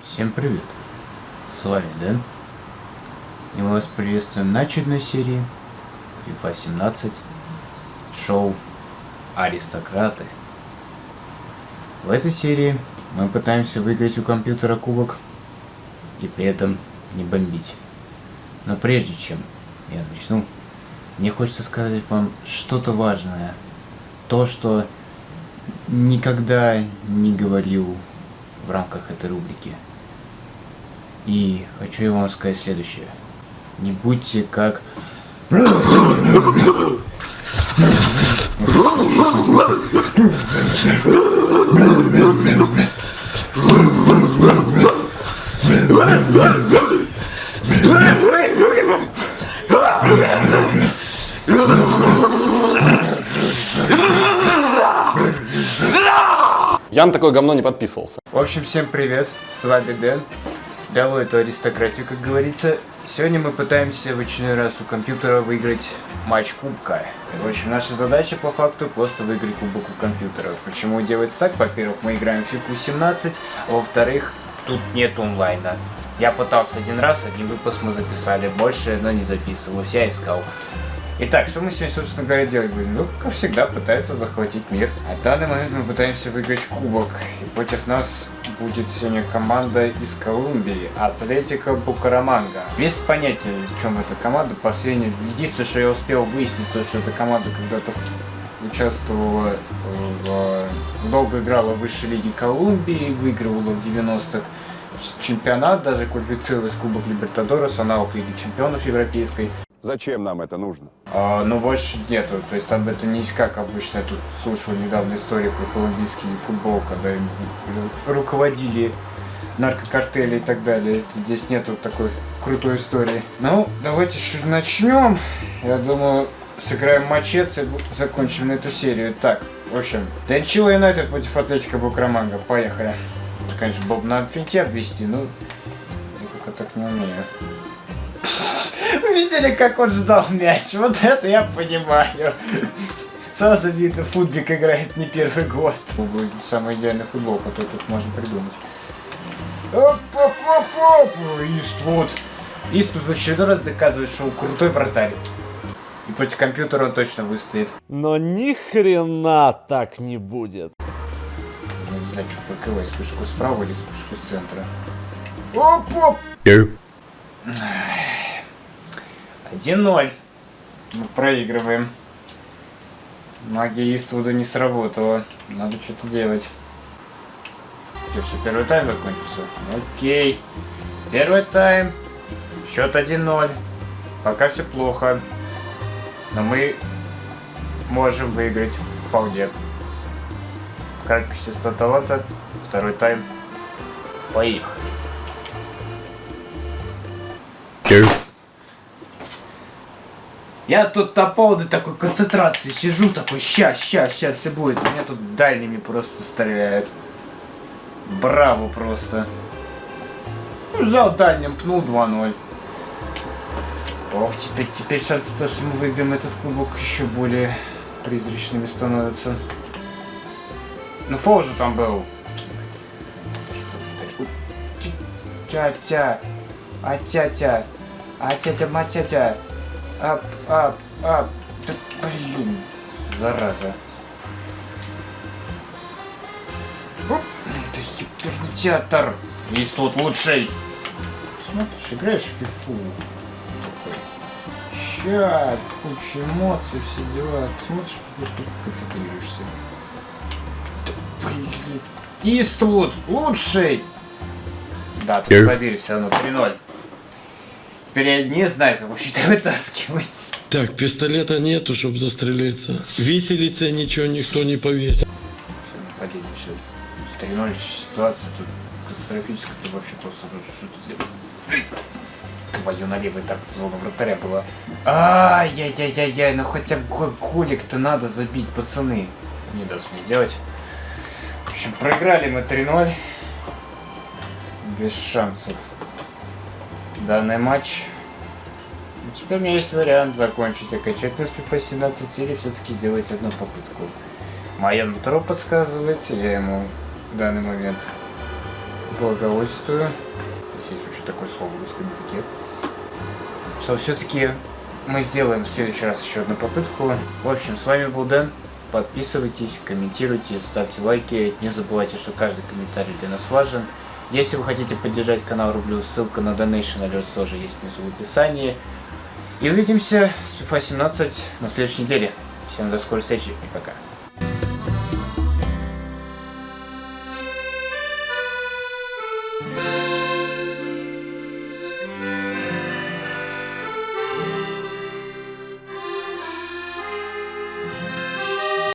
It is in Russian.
Всем привет! С вами Дэн. И мы вас приветствуем на очередной серии FIFA 17 шоу Аристократы. В этой серии мы пытаемся выиграть у компьютера кубок и при этом не бомбить. Но прежде чем я начну, мне хочется сказать вам что-то важное. То, что никогда не говорил в рамках этой рубрики. И хочу вам сказать следующее. Не будьте как... Я на такое говно не подписывался. В общем, всем привет, с вами Дэн. Давай эту аристократию, как говорится. Сегодня мы пытаемся в очередной раз у компьютера выиграть матч кубка. В общем, наша задача по факту просто выиграть кубок у компьютера. Почему делается так? Во-первых, мы играем в FIFA 17, а во-вторых, тут нет онлайна. Я пытался один раз, один выпуск мы записали, больше, но не записывалось, я искал. Итак, что мы сегодня, собственно говоря, делать будем? Ну, как всегда, пытаются захватить мир. А в данный момент мы пытаемся выиграть кубок. И против нас будет сегодня команда из Колумбии, Атлетика Букараманга. Без понятия, в чем эта команда. Последнее, единственное, что я успел выяснить, то, что эта команда когда-то участвовала в... долго играла в высшей лиге Колумбии, выигрывала в 90-х чемпионат, даже квалифицировалась Кубок Либертадорес, аналог Лиги Чемпионов Европейской. Зачем нам это нужно? А, но больше нету. То есть там это не как обычно. Я тут слушал недавно историю про колумбийский футбол, когда им руководили наркокартели и так далее. Здесь нету такой крутой истории. Ну, давайте начнем. Я думаю, сыграем матчец и закончим на эту серию. Так, в общем, Денчило Юнайтед против Атлетика Букраманга. Поехали. Конечно, Боб надо финте обвести, но я пока так не умею. Видели, как он ждал мяч? Вот это я понимаю. Сразу видно, футбик играет не первый год. Самый идеальный футбол, который тут можно придумать. Оп-оп-оп-оп! Иствуд. Иствуд в очередной раз доказывает, что он крутой вратарь. И против компьютера он точно выстоит. Но ни хрена так не будет. Я не знаю, что прикрывать, вспышку справа или вспышку с центра. Оп-оп! 1-0. Мы проигрываем. Магия Иствуда не сработала. Надо что-то делать. Что, все, первый тайм закончился? Окей. Первый тайм. Счет 1-0. Пока все плохо. Но мы можем выиграть вполне. Краткость статовата. Второй тайм. Поехали. Я тут на полной такой концентрации сижу, такой, ща, ща, ща, все будет. Меня тут дальними просто стреляют. Браво просто. Ну, взял дальним, пнул 2-0. Ох, теперь, теперь шансы то, что мы выиграем этот кубок, еще более призрачными становятся. Ну, фол же там был. Тя-тя. А-тя-тя. А-тя-тя-ма-тя-тя. Ап, ап, ап. Да, блин. Зараза. Оп. Это еперный театр. Есть тут лучший. Смотришь, играешь в фифу. Ща, куча эмоций, все дела. Ты смотришь, просто концентрируешься. Да, блин. Иствуд, лучший! Да, тут забили все равно 3-0. Теперь я не знаю, как вообще это вытаскивать. Так, пистолета нету, чтобы застрелиться. Виселице ничего никто не повесит. Нападение, все. С 3-0 ситуация тут катастрофическая, ты вообще просто ну, что ты сделал? Твою налево и так в зону вратаря была. Ай-яй-яй-яй-яй, ну хотя бы голик-то надо забить, пацаны. Не даст мне сделать. В общем, проиграли мы 3-0. Без шансов данный матч. Теперь у меня есть вариант закончить окончательно с FIFA 17 или все-таки сделать одну попытку. Мое нутро подсказывает, я ему в данный момент благовольствую, если есть вообще такое слово в русском языке, что все-таки мы сделаем в следующий раз еще одну попытку. В общем, с вами был Дэн. Подписывайтесь, комментируйте, ставьте лайки. Не забывайте, что каждый комментарий для нас важен. Если вы хотите поддержать канал Рублю, ссылка на Donation Alerts тоже есть внизу в описании. И увидимся с FIFA 17 на следующей неделе. Всем до скорой встречи и пока. Thank